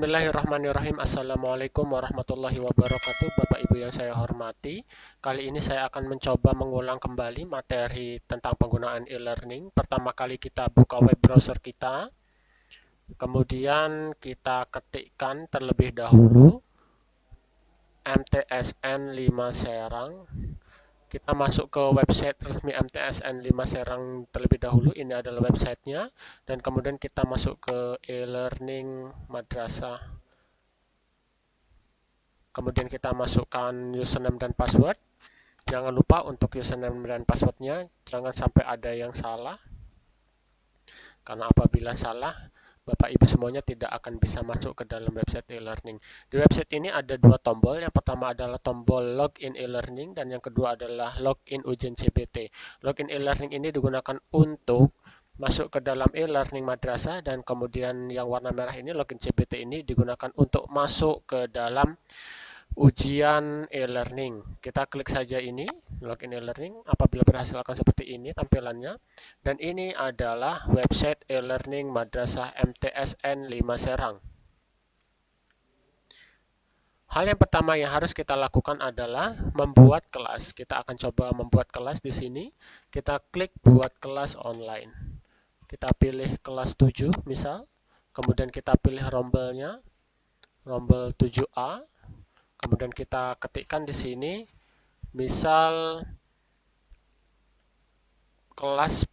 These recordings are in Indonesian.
Bismillahirrahmanirrahim. Assalamualaikum warahmatullahi wabarakatuh. Bapak Ibu yang saya hormati Kali ini saya akan mencoba mengulang kembali materi tentang penggunaan e-learning. Pertama kali kita buka web browser kita Kemudian kita ketikkan terlebih dahulu MTSN 5 Serang kita masuk ke website resmi MTSN 5 Serang terlebih dahulu. Ini adalah websitenya. Dan kemudian kita masuk ke e-learning madrasah. Kemudian kita masukkan username dan password. Jangan lupa untuk username dan passwordnya, jangan sampai ada yang salah. Karena apabila salah, Bapak Ibu semuanya tidak akan bisa masuk ke dalam website e-learning. Di website ini ada dua tombol. Yang pertama adalah tombol login e-learning dan yang kedua adalah login ujian CBT. Login e-learning ini digunakan untuk masuk ke dalam e-learning madrasah dan kemudian yang warna merah ini login CBT ini digunakan untuk masuk ke dalam ujian e-learning. Kita klik saja ini, login e-learning. Apabila berhasil akan seperti ini tampilannya. Dan ini adalah website e-learning Madrasah MTSN 5 Serang. Hal yang pertama yang harus kita lakukan adalah membuat kelas. Kita akan coba membuat kelas di sini. Kita klik buat kelas online. Kita pilih kelas 7 misal. Kemudian kita pilih rombelnya. Rombel 7A kemudian kita ketikkan di sini misal kelas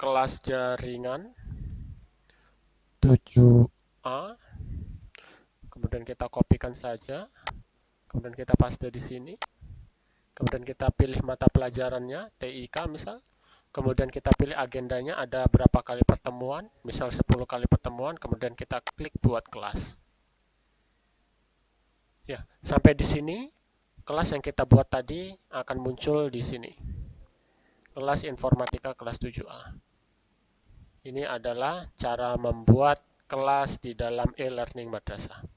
kelas jaringan. 7A kemudian kita kopikan saja. Kemudian kita paste di sini. Kemudian kita pilih mata pelajarannya TIK misal. Kemudian kita pilih agendanya ada berapa kali pertemuan, misal 10 kali pertemuan, kemudian kita klik buat kelas. Ya, sampai di sini kelas yang kita buat tadi akan muncul di sini. Kelas informatika kelas 7A. Ini adalah cara membuat kelas di dalam e-learning madrasah.